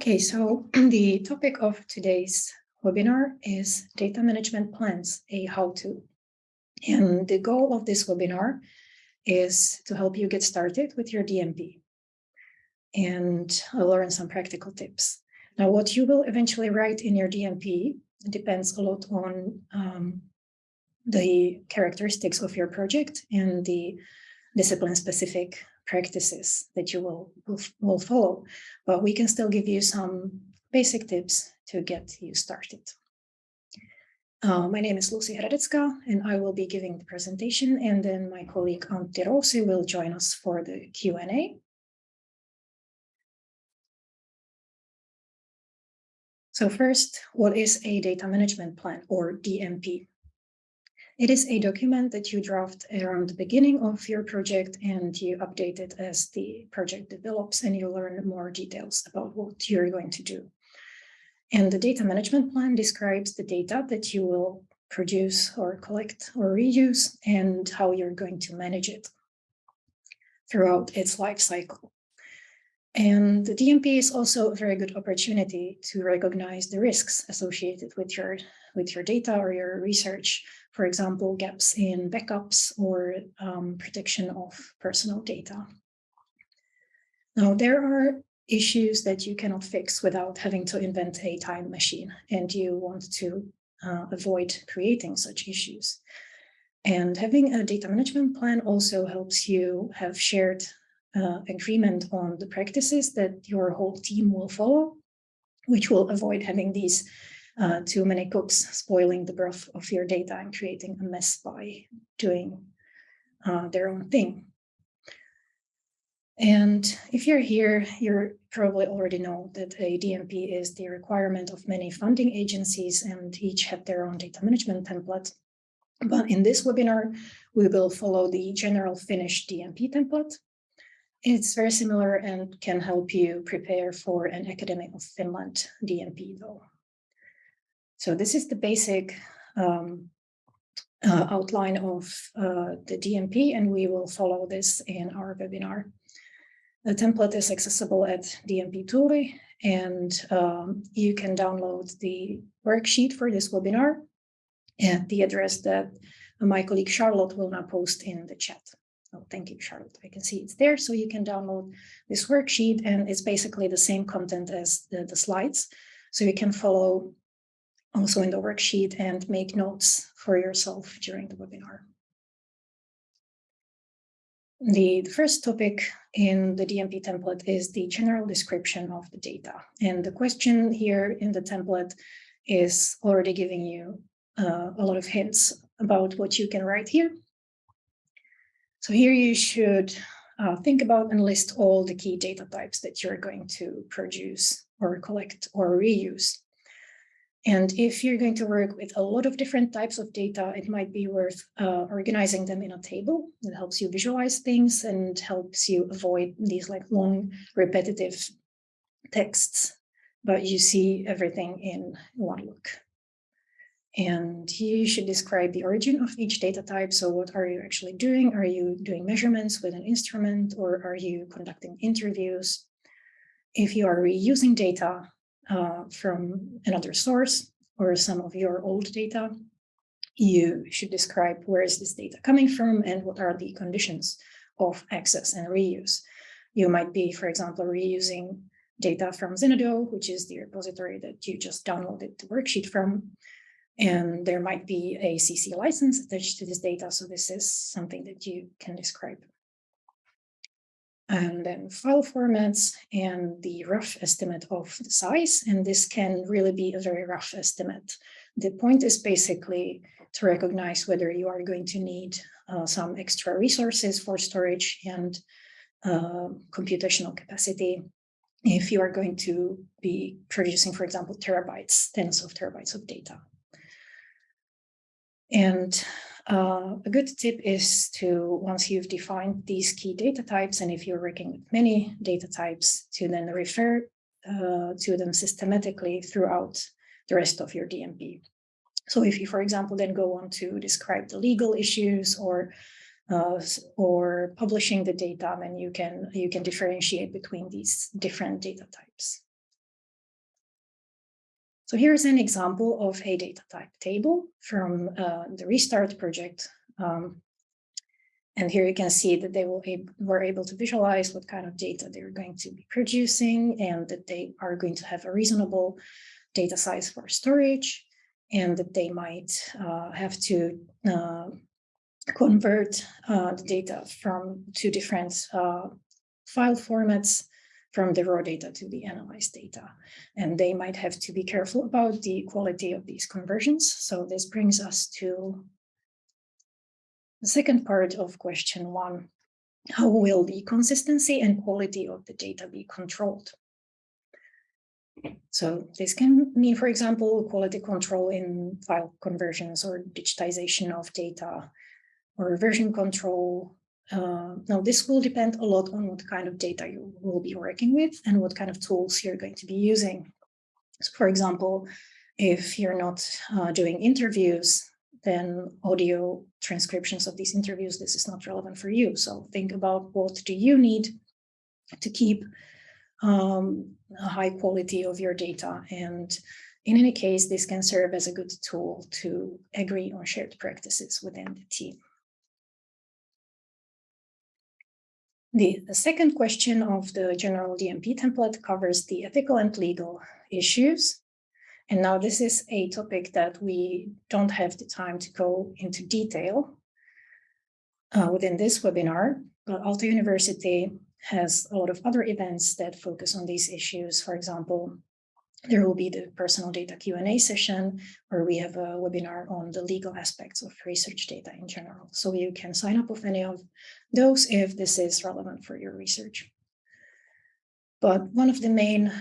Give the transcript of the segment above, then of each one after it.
Okay, so the topic of today's webinar is data management plans, a how-to. And the goal of this webinar is to help you get started with your DMP and learn some practical tips. Now, what you will eventually write in your DMP depends a lot on um, the characteristics of your project and the discipline-specific practices that you will, will, will follow, but we can still give you some basic tips to get you started. Uh, my name is Lucy Hradecka, and I will be giving the presentation, and then my colleague Antti Rousi will join us for the Q&A. So first, what is a data management plan or DMP? It is a document that you draft around the beginning of your project and you update it as the project develops and you learn more details about what you're going to do. And the data management plan describes the data that you will produce or collect or reuse and how you're going to manage it throughout its life cycle. And the DMP is also a very good opportunity to recognize the risks associated with your, with your data or your research, for example, gaps in backups or um, protection of personal data. Now, there are issues that you cannot fix without having to invent a time machine, and you want to uh, avoid creating such issues. And having a data management plan also helps you have shared uh, agreement on the practices that your whole team will follow, which will avoid having these uh, too many cooks spoiling the broth of your data and creating a mess by doing uh, their own thing. And if you're here, you probably already know that a DMP is the requirement of many funding agencies and each have their own data management template. But in this webinar, we will follow the general Finnish DMP template, it's very similar and can help you prepare for an Academy of Finland DMP though. So this is the basic um, uh, outline of uh, the DMP and we will follow this in our webinar. The template is accessible at DMP Tuuli and um, you can download the worksheet for this webinar at the address that my colleague Charlotte will now post in the chat. Oh, thank you, Charlotte. I can see it's there. So you can download this worksheet and it's basically the same content as the, the slides. So you can follow also in the worksheet and make notes for yourself during the webinar. The, first topic in the DMP template is the general description of the data. And the question here in the template is already giving you uh, a lot of hints about what you can write here. So here you should uh, think about and list all the key data types that you're going to produce or collect or reuse. And if you're going to work with a lot of different types of data, it might be worth uh, organizing them in a table that helps you visualize things and helps you avoid these like long repetitive texts, but you see everything in one look. And you should describe the origin of each data type. So what are you actually doing? Are you doing measurements with an instrument or are you conducting interviews? If you are reusing data uh, from another source or some of your old data, you should describe where is this data coming from and what are the conditions of access and reuse. You might be, for example, reusing data from Zenodo, which is the repository that you just downloaded the worksheet from, and there might be a CC license attached to this data. So this is something that you can describe. And then file formats and the rough estimate of the size. And this can really be a very rough estimate. The point is basically to recognize whether you are going to need uh, some extra resources for storage and uh, computational capacity if you are going to be producing, for example, terabytes, tens of terabytes of data. And uh, a good tip is to, once you've defined these key data types, and if you're working with many data types, to then refer uh, to them systematically throughout the rest of your DMP. So if you, for example, then go on to describe the legal issues or uh, or publishing the data, then you can you can differentiate between these different data types. So here's an example of a data type table from uh, the Restart project. Um, and here you can see that they will were able to visualize what kind of data they're going to be producing and that they are going to have a reasonable data size for storage and that they might uh, have to uh, convert uh, the data from two different uh, file formats from the raw data to the analyzed data. And they might have to be careful about the quality of these conversions. So this brings us to the second part of question one. How will the consistency and quality of the data be controlled? So this can mean, for example, quality control in file conversions or digitization of data or version control. Uh, now, this will depend a lot on what kind of data you will be working with and what kind of tools you're going to be using. So for example, if you're not uh, doing interviews, then audio transcriptions of these interviews, this is not relevant for you. So think about what do you need to keep um, a high quality of your data. And in any case, this can serve as a good tool to agree on shared practices within the team. The, the second question of the general DMP template covers the ethical and legal issues. And now this is a topic that we don't have the time to go into detail uh, within this webinar, but Aalto University has a lot of other events that focus on these issues. For example, there will be the personal data Q&A session where we have a webinar on the legal aspects of research data in general. So you can sign up with any of those if this is relevant for your research. But one of the main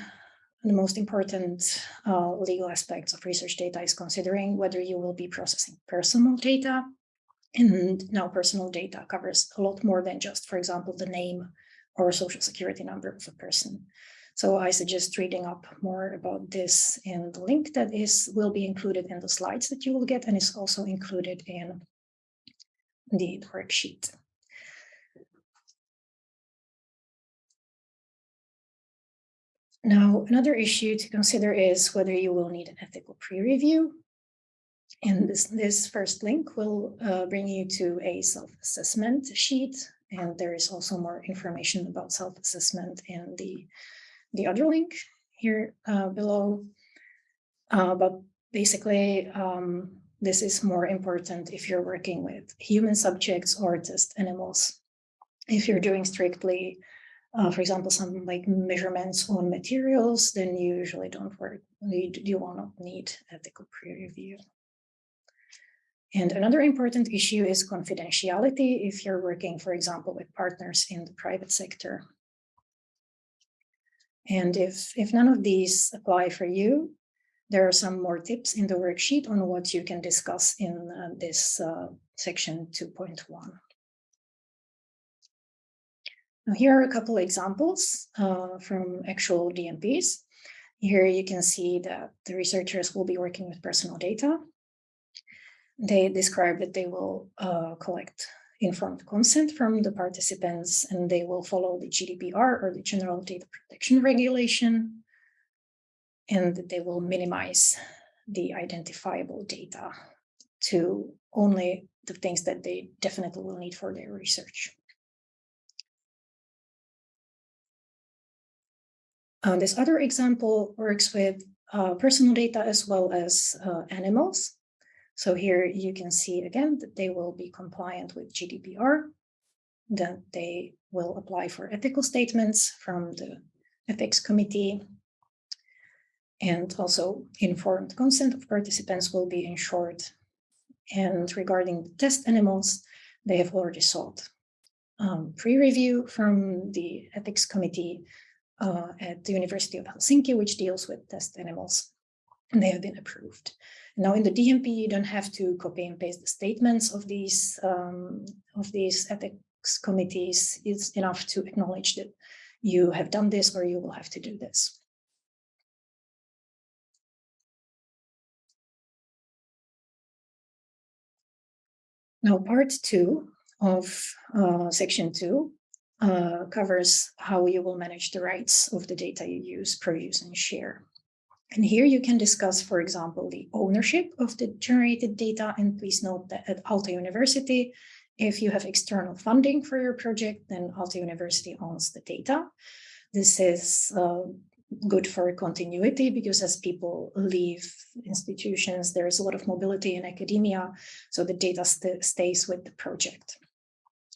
and the most important uh, legal aspects of research data is considering whether you will be processing personal data. And now personal data covers a lot more than just, for example, the name or social security number of a person. So I suggest reading up more about this in the link that is will be included in the slides that you will get and is also included in the worksheet. Now, another issue to consider is whether you will need an ethical pre-review. And this, this first link will uh, bring you to a self-assessment sheet. And there is also more information about self-assessment in the, the other link here uh, below. Uh, but basically, um, this is more important if you're working with human subjects or test animals. If you're doing strictly uh, for example, some like measurements on materials, then you usually don't work, you, will not need ethical peer review. And another important issue is confidentiality if you're working, for example, with partners in the private sector. And if, if none of these apply for you, there are some more tips in the worksheet on what you can discuss in uh, this uh, section 2.1. Now, here are a couple examples uh, from actual DMPs. Here you can see that the researchers will be working with personal data. They describe that they will uh, collect informed consent from the participants and they will follow the GDPR or the General Data Protection Regulation and they will minimize the identifiable data to only the things that they definitely will need for their research. Uh, this other example works with uh, personal data as well as uh, animals. So here you can see again that they will be compliant with GDPR, that they will apply for ethical statements from the ethics committee, and also informed consent of participants will be ensured. And regarding the test animals, they have already sought um, pre-review from the ethics committee uh, at the University of Helsinki, which deals with test animals, and they have been approved. Now in the DMP, you don't have to copy and paste the statements of these um, of these ethics committees. It's enough to acknowledge that you have done this or you will have to do this. Now, part two of uh, section two uh, covers how you will manage the rights of the data you use, produce, and share. And here you can discuss, for example, the ownership of the generated data. And please note that at Aalto University, if you have external funding for your project, then Aalto University owns the data. This is uh, good for continuity because as people leave institutions, there is a lot of mobility in academia, so the data st stays with the project.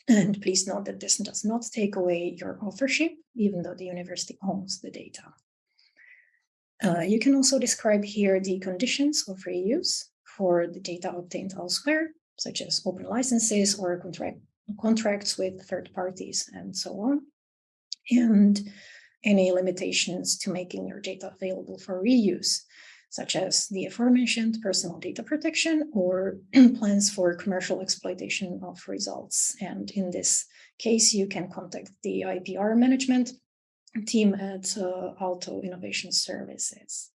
And please note that this does not take away your authorship, even though the university owns the data. Uh, you can also describe here the conditions of reuse for the data obtained elsewhere, such as open licenses or contract, contracts with third parties and so on. And any limitations to making your data available for reuse, such as the aforementioned personal data protection or plans for commercial exploitation of results. And in this case, you can contact the IPR management team at uh, Aalto Innovation Services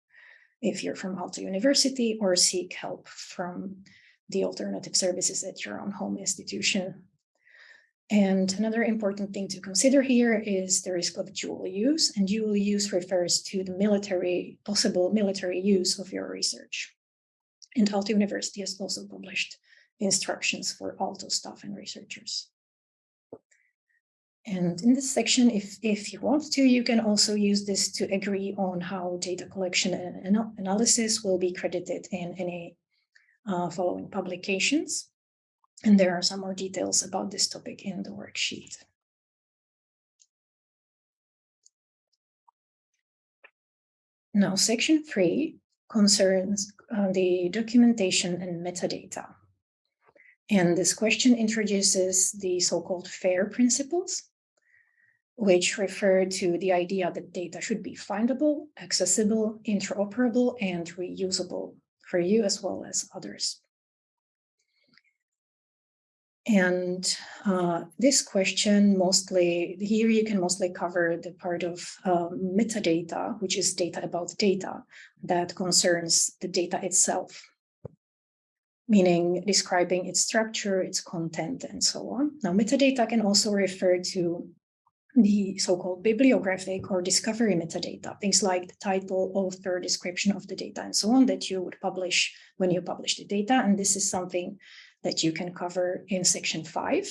if you're from Aalto University or seek help from the alternative services at your own home institution and another important thing to consider here is the risk of dual use, and dual use refers to the military, possible military use of your research. And Aalto University has also published instructions for Aalto staff and researchers. And in this section, if, if you want to, you can also use this to agree on how data collection and analysis will be credited in any uh, following publications. And there are some more details about this topic in the worksheet. Now, section three concerns uh, the documentation and metadata. And this question introduces the so-called FAIR principles, which refer to the idea that data should be findable, accessible, interoperable, and reusable for you as well as others. And uh, this question mostly, here you can mostly cover the part of um, metadata, which is data about data that concerns the data itself, meaning describing its structure, its content, and so on. Now, metadata can also refer to the so-called bibliographic or discovery metadata, things like the title, author, description of the data, and so on that you would publish when you publish the data. And this is something that you can cover in section five.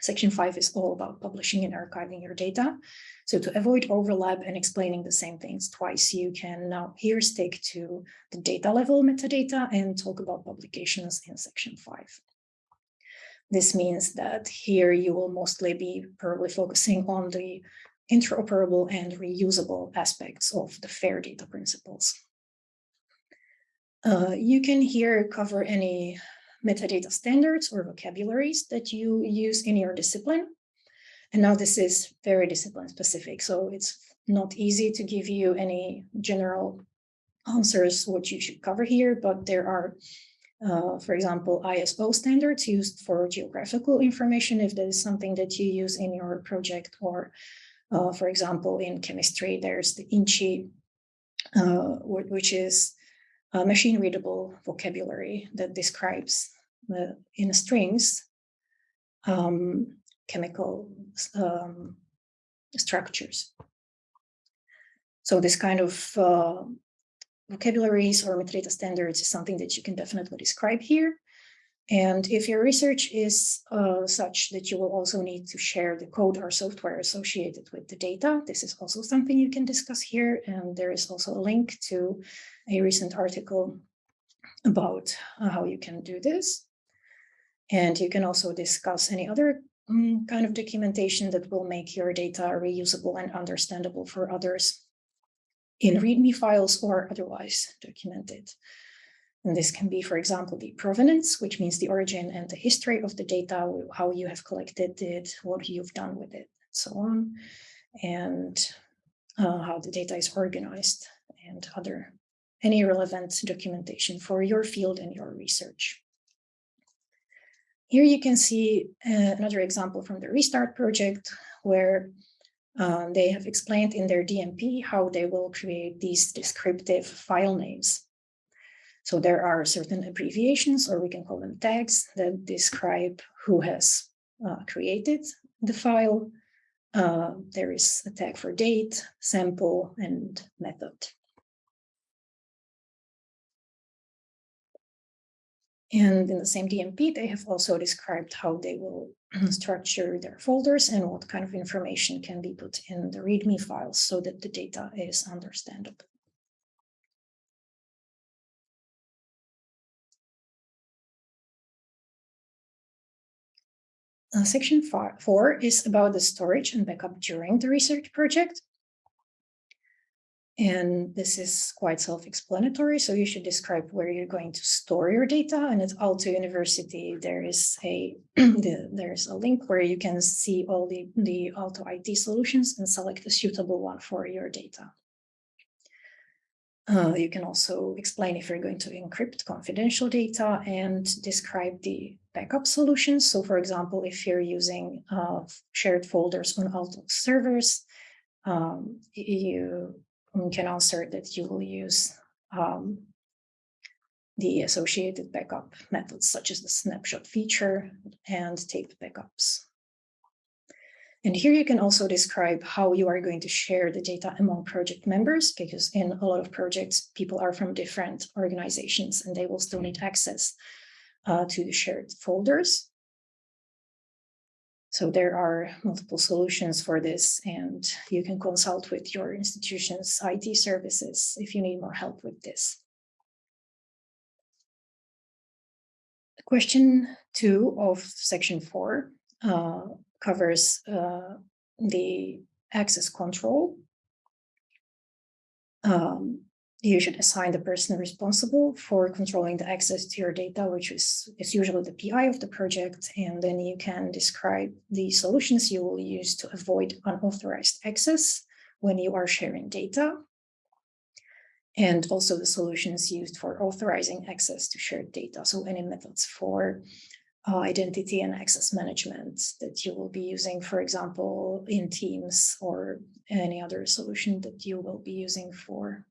Section five is all about publishing and archiving your data. So to avoid overlap and explaining the same things twice, you can now here stick to the data level metadata and talk about publications in section five. This means that here you will mostly be probably focusing on the interoperable and reusable aspects of the FAIR data principles. Uh, you can here cover any metadata standards or vocabularies that you use in your discipline. And now this is very discipline specific, so it's not easy to give you any general answers what you should cover here, but there are, uh, for example, ISO standards used for geographical information, if that is something that you use in your project, or uh, for example, in chemistry, there's the InChI, uh, which is a machine readable vocabulary that describes the, in strings um, chemical um, structures. So this kind of uh, vocabularies or metadata standards is something that you can definitely describe here. And if your research is uh, such that you will also need to share the code or software associated with the data, this is also something you can discuss here. And there is also a link to a recent article about uh, how you can do this. And you can also discuss any other um, kind of documentation that will make your data reusable and understandable for others in README files or otherwise documented. And this can be, for example, the provenance, which means the origin and the history of the data, how you have collected it, what you've done with it, and so on, and uh, how the data is organized and other any relevant documentation for your field and your research. Here you can see uh, another example from the Restart project where um, they have explained in their DMP how they will create these descriptive file names. So there are certain abbreviations, or we can call them tags, that describe who has uh, created the file. Uh, there is a tag for date, sample, and method. And in the same DMP, they have also described how they will structure their folders and what kind of information can be put in the README files so that the data is understandable. Uh, section four is about the storage and backup during the research project. And this is quite self-explanatory. So you should describe where you're going to store your data. And at Aalto University, there is a the, there's a link where you can see all the, the Aalto IT solutions and select a suitable one for your data. Uh, you can also explain if you're going to encrypt confidential data and describe the backup solutions. So for example, if you're using uh, shared folders on Aalto servers, um, you can answer that you will use um, the associated backup methods such as the snapshot feature and tape backups. And here you can also describe how you are going to share the data among project members, because in a lot of projects, people are from different organizations and they will still need access uh, to the shared folders. So there are multiple solutions for this, and you can consult with your institution's IT services if you need more help with this. Question two of section four uh, covers uh, the access control. Um, you should assign the person responsible for controlling the access to your data, which is, is usually the PI of the project. And then you can describe the solutions you will use to avoid unauthorized access when you are sharing data. And also the solutions used for authorizing access to shared data. So any methods for uh, identity and access management that you will be using, for example, in Teams or any other solution that you will be using for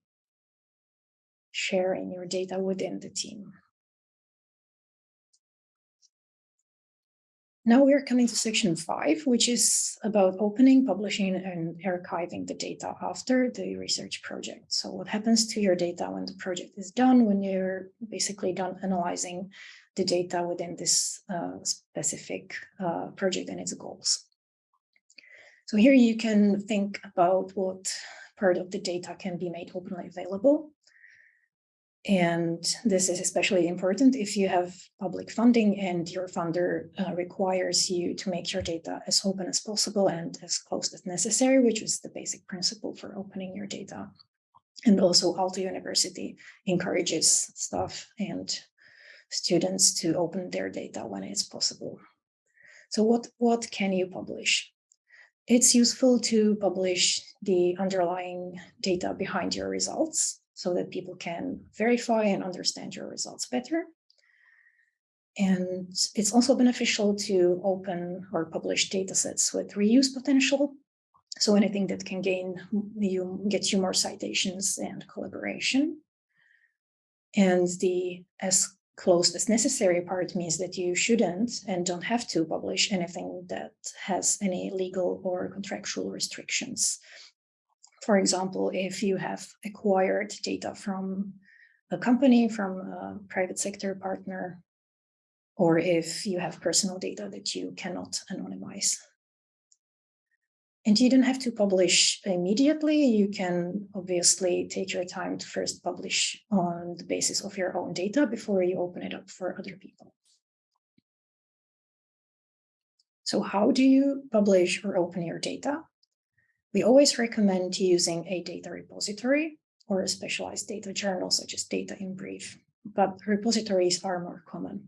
sharing your data within the team. Now we're coming to section five, which is about opening, publishing, and archiving the data after the research project. So what happens to your data when the project is done, when you're basically done analyzing the data within this uh, specific uh, project and its goals. So here you can think about what part of the data can be made openly available. And this is especially important if you have public funding and your funder uh, requires you to make your data as open as possible and as close as necessary, which is the basic principle for opening your data. And also Aalto University encourages staff and students to open their data when it's possible. So what, what can you publish? It's useful to publish the underlying data behind your results so that people can verify and understand your results better. And it's also beneficial to open or publish data sets with reuse potential. So anything that can gain you, get you more citations and collaboration. And the as closed as necessary part means that you shouldn't and don't have to publish anything that has any legal or contractual restrictions for example, if you have acquired data from a company, from a private sector partner, or if you have personal data that you cannot anonymize. And you don't have to publish immediately. You can obviously take your time to first publish on the basis of your own data before you open it up for other people. So how do you publish or open your data? We always recommend using a data repository or a specialized data journal such as Data in Brief, but repositories are more common.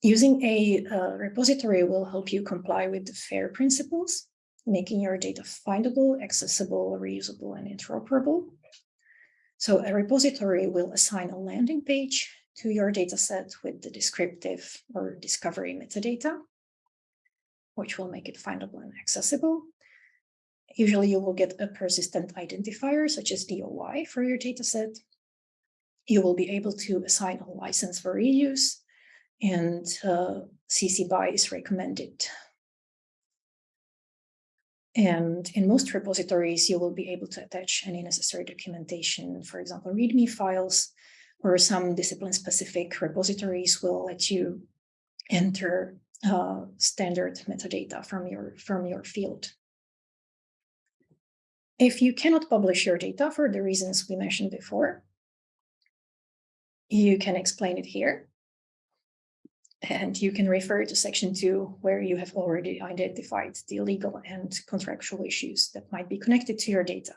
Using a uh, repository will help you comply with the FAIR principles, making your data findable, accessible, reusable, and interoperable. So a repository will assign a landing page to your dataset with the descriptive or discovery metadata, which will make it findable and accessible. Usually you will get a persistent identifier such as DOI for your dataset. You will be able to assign a license for reuse and uh, CC BY is recommended. And in most repositories, you will be able to attach any necessary documentation, for example, README files, or some discipline-specific repositories will let you enter uh, standard metadata from your, from your field. If you cannot publish your data for the reasons we mentioned before, you can explain it here. And you can refer to section two, where you have already identified the legal and contractual issues that might be connected to your data.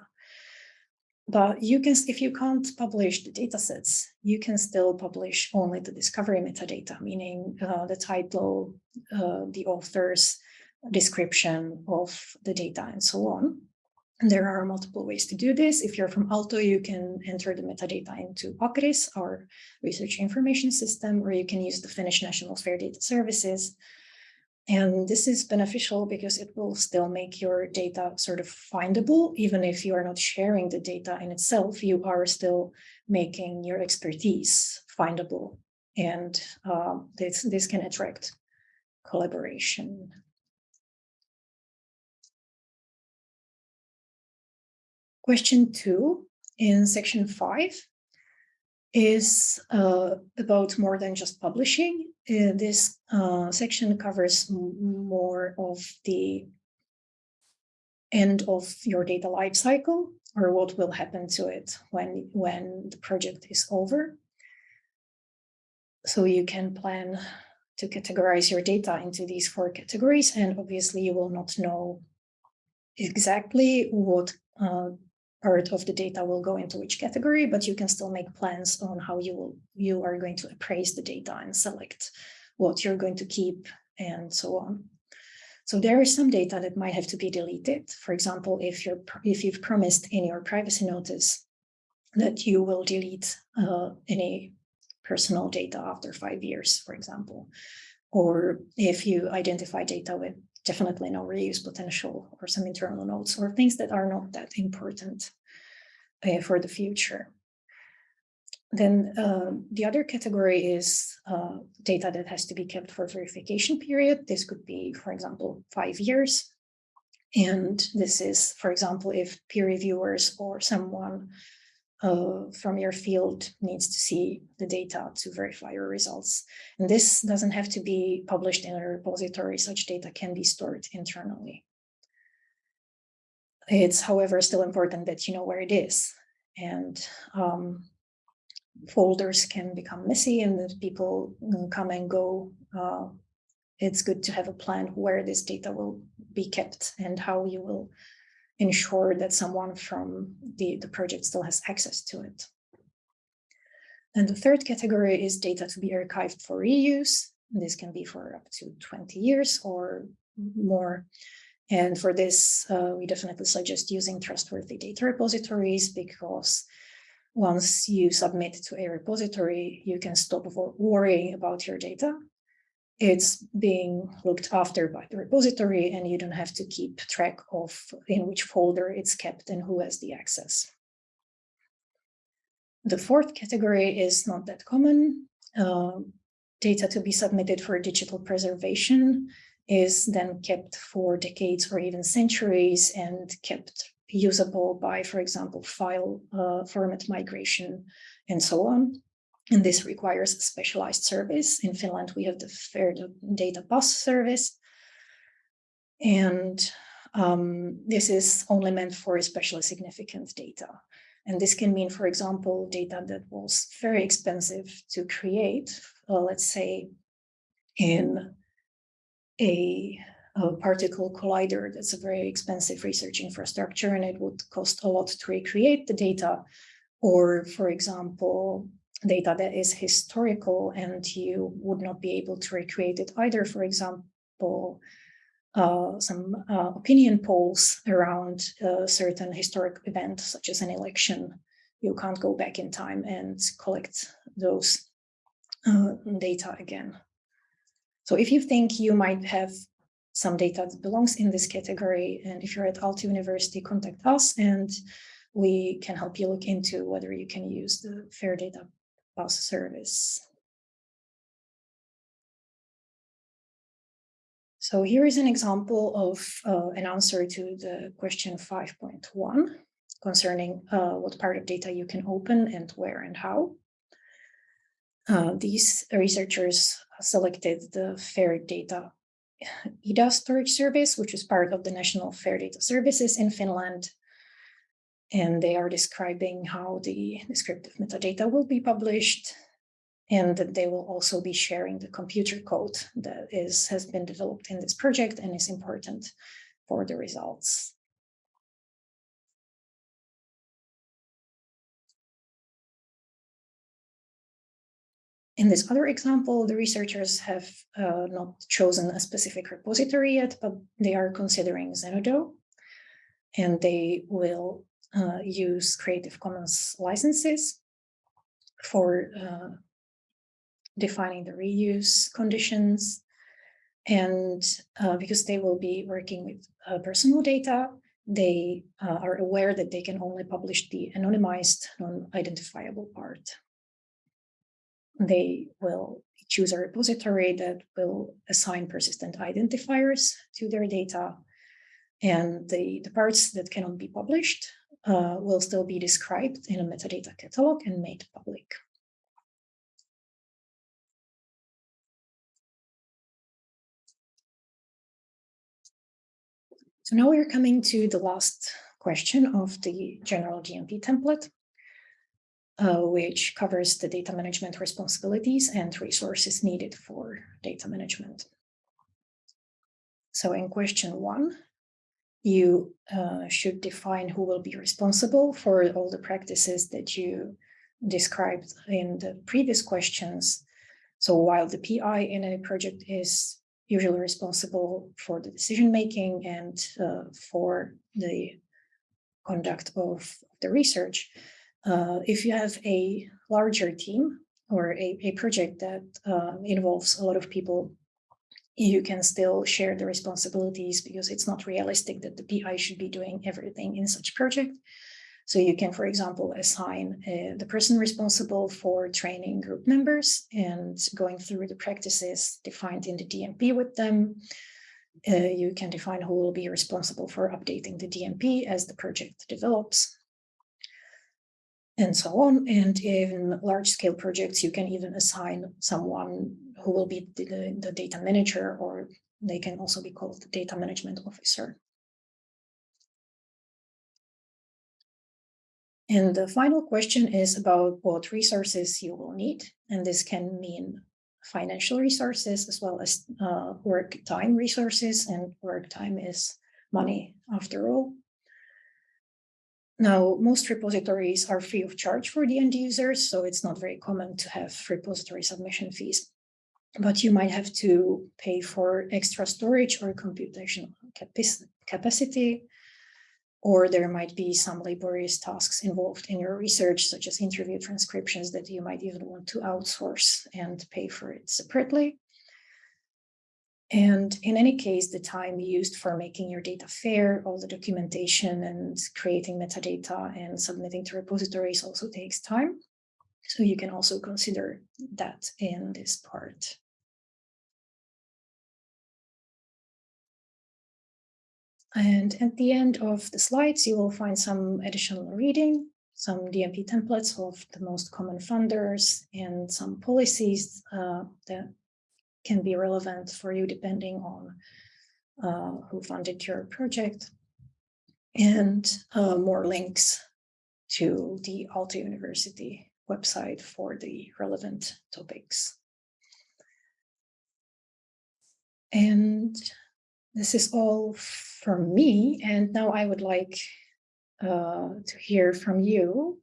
But you can, if you can't publish the data sets, you can still publish only the discovery metadata, meaning uh, the title, uh, the author's description of the data and so on. There are multiple ways to do this. If you're from Aalto, you can enter the metadata into ACRIS, our research information system, or you can use the Finnish National Fair Data Services. And this is beneficial because it will still make your data sort of findable, even if you are not sharing the data in itself, you are still making your expertise findable. And uh, this, this can attract collaboration. Question two in section five is uh, about more than just publishing. Uh, this uh, section covers more of the end of your data lifecycle or what will happen to it when, when the project is over. So you can plan to categorize your data into these four categories and obviously you will not know exactly what uh, part of the data will go into which category, but you can still make plans on how you will you are going to appraise the data and select what you're going to keep and so on. So there is some data that might have to be deleted. For example, if you're if you've promised in your privacy notice that you will delete uh, any personal data after five years, for example, or if you identify data with definitely no reuse potential or some internal notes or things that are not that important uh, for the future. Then uh, the other category is uh, data that has to be kept for verification period. This could be, for example, five years. And this is, for example, if peer reviewers or someone uh, from your field needs to see the data to verify your results. And this doesn't have to be published in a repository. Such data can be stored internally. It's, however, still important that you know where it is. And um, folders can become messy and people come and go. Uh, it's good to have a plan where this data will be kept and how you will ensure that someone from the, the project still has access to it. And the third category is data to be archived for reuse. This can be for up to 20 years or more. And for this, uh, we definitely suggest using trustworthy data repositories because once you submit to a repository, you can stop worrying about your data it's being looked after by the repository and you don't have to keep track of in which folder it's kept and who has the access. The fourth category is not that common. Uh, data to be submitted for digital preservation is then kept for decades or even centuries and kept usable by, for example, file uh, format migration and so on. And this requires specialized service. In Finland, we have the Fair Data Bus service. And um, this is only meant for especially significant data. And this can mean, for example, data that was very expensive to create, uh, let's say in a, a, particle collider, that's a very expensive research infrastructure, and it would cost a lot to recreate the data. Or, for example, data that is historical and you would not be able to recreate it either. For example, uh, some uh, opinion polls around a certain historic event, such as an election. You can't go back in time and collect those uh, data again. So if you think you might have some data that belongs in this category, and if you're at Aalto University, contact us and we can help you look into whether you can use the FAIR data bus service. So here is an example of uh, an answer to the question 5.1 concerning uh, what part of data you can open and where and how. Uh, these researchers selected the FAIR data IDA storage service, which is part of the National FAIR Data Services in Finland. And they are describing how the descriptive metadata will be published and that they will also be sharing the computer code that is has been developed in this project and is important for the results. In this other example, the researchers have uh, not chosen a specific repository yet, but they are considering Zenodo, and they will uh, use Creative Commons licenses for uh, defining the reuse conditions. And uh, because they will be working with uh, personal data, they uh, are aware that they can only publish the anonymized, non-identifiable part they will choose a repository that will assign persistent identifiers to their data. And the, the parts that cannot be published uh, will still be described in a metadata catalog and made public. So now we're coming to the last question of the general DMP template uh, which covers the data management responsibilities and resources needed for data management. So in question one, you uh, should define who will be responsible for all the practices that you described in the previous questions. So while the PI in a project is usually responsible for the decision making and uh, for the conduct of the research, uh, if you have a larger team or a, a project that uh, involves a lot of people, you can still share the responsibilities because it's not realistic that the PI should be doing everything in such project. So you can, for example, assign uh, the person responsible for training group members and going through the practices defined in the DMP with them. Uh, you can define who will be responsible for updating the DMP as the project develops and so on. And in large scale projects, you can even assign someone who will be the, the data manager, or they can also be called the data management officer. And the final question is about what resources you will need. And this can mean financial resources as well as uh, work time resources. And work time is money after all. Now, most repositories are free of charge for the end users, so it's not very common to have repository submission fees. But you might have to pay for extra storage or computational capacity, or there might be some laborious tasks involved in your research, such as interview transcriptions that you might even want to outsource and pay for it separately. And in any case, the time used for making your data fair, all the documentation and creating metadata and submitting to repositories also takes time. So you can also consider that in this part. And at the end of the slides, you will find some additional reading, some DMP templates of the most common funders and some policies uh, that can be relevant for you depending on uh, who funded your project and uh, more links to the Aalto University website for the relevant topics. And this is all from me. And now I would like uh, to hear from you